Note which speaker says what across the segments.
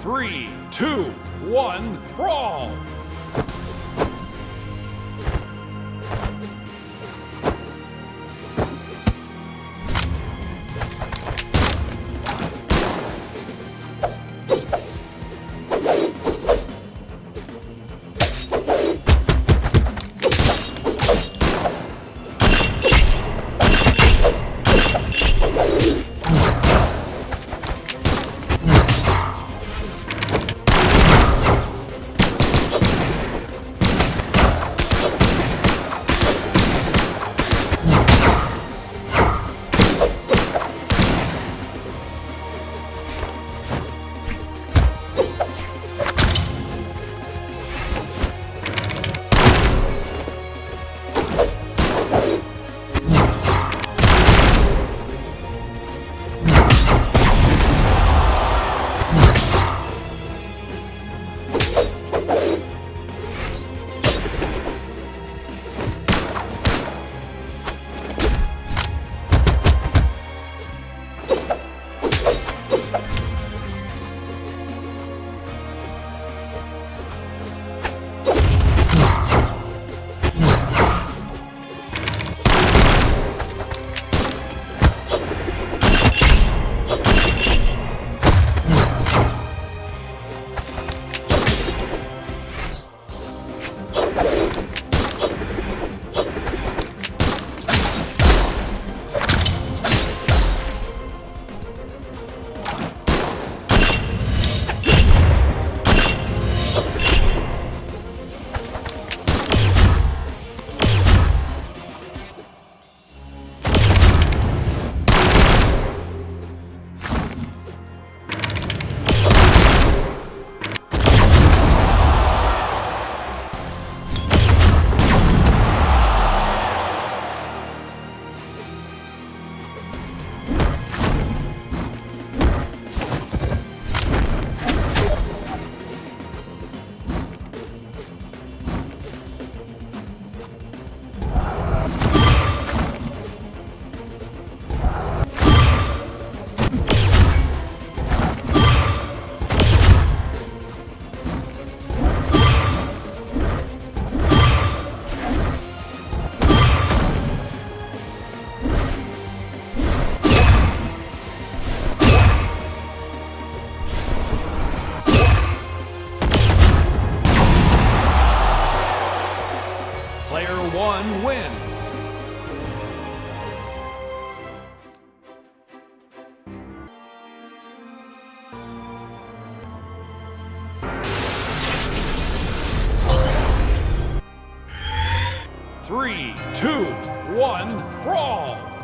Speaker 1: Three, two, one, brawl! One wins. Three, two, one, brawl!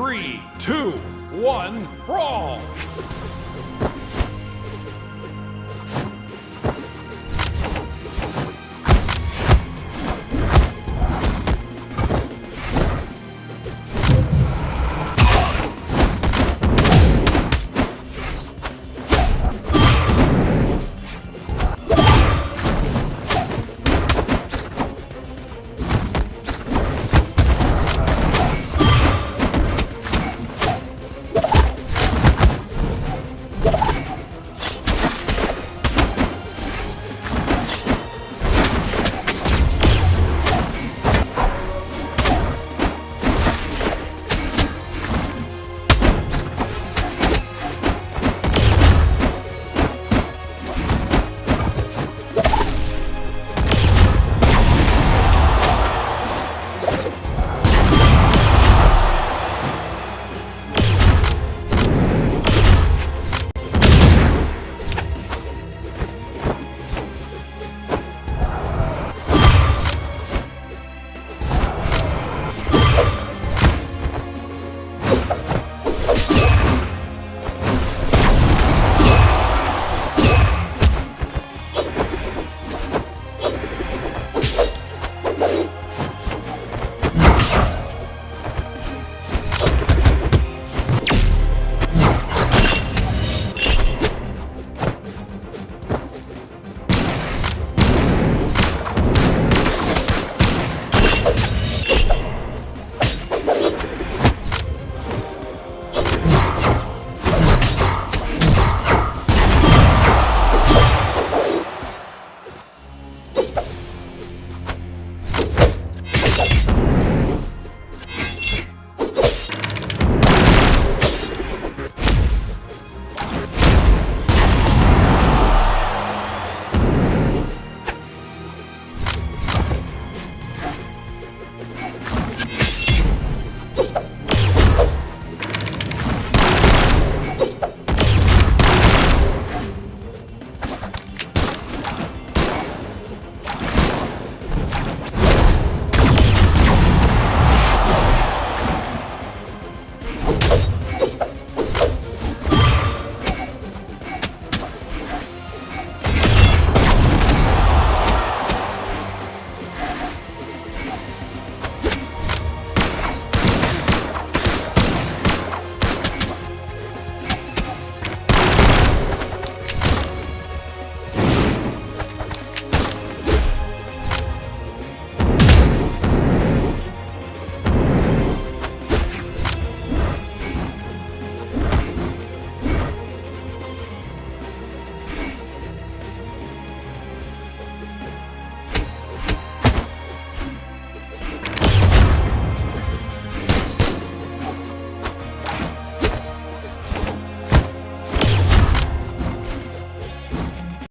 Speaker 1: Three, two, one, brawl!